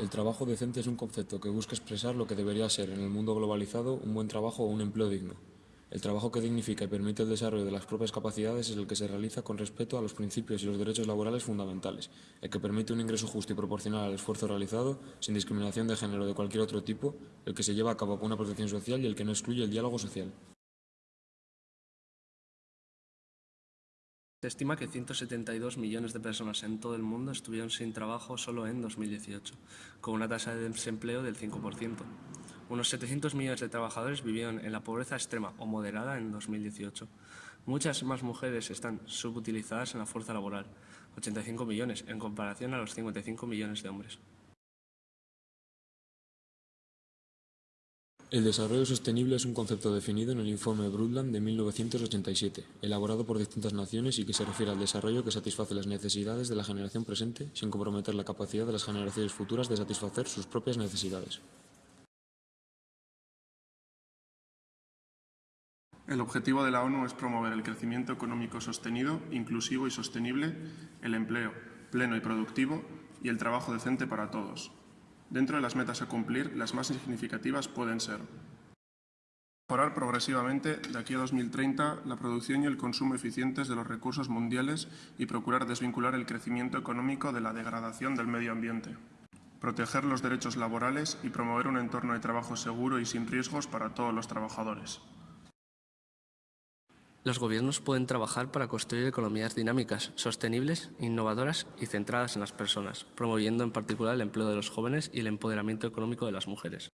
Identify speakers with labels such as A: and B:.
A: El trabajo decente es un concepto que busca expresar lo que debería ser en el mundo globalizado un buen trabajo o un empleo digno. El trabajo que dignifica y permite el desarrollo de las propias capacidades es el que se realiza con respeto a los principios y los derechos laborales fundamentales, el que permite un ingreso justo y proporcional al esfuerzo realizado, sin discriminación de género o de cualquier otro tipo, el que se lleva a cabo con una protección social y el que no excluye el diálogo social.
B: Se estima que 172 millones de personas en todo el mundo estuvieron sin trabajo solo en 2018, con una tasa de desempleo del 5%. Unos 700 millones de trabajadores vivieron en la pobreza extrema o moderada en 2018. Muchas más mujeres están subutilizadas en la fuerza laboral, 85 millones, en comparación a los 55 millones de hombres.
A: El desarrollo sostenible es un concepto definido en el informe Brundtland de 1987, elaborado por distintas naciones y que se refiere al desarrollo que satisface las necesidades de la generación presente sin comprometer la capacidad de las generaciones futuras de satisfacer sus propias necesidades.
C: El objetivo de la ONU es promover el crecimiento económico sostenido, inclusivo y sostenible, el empleo pleno y productivo y el trabajo decente para todos, Dentro de las metas a cumplir, las más significativas pueden ser mejorar progresivamente de aquí a 2030 la producción y el consumo eficientes de los recursos mundiales y procurar desvincular el crecimiento económico de la degradación del medio ambiente. Proteger los derechos laborales y promover un entorno de trabajo seguro y sin riesgos para todos los trabajadores.
B: Los gobiernos pueden trabajar para construir economías dinámicas, sostenibles, innovadoras y centradas en las personas, promoviendo en particular el empleo de los jóvenes y el empoderamiento económico de las mujeres.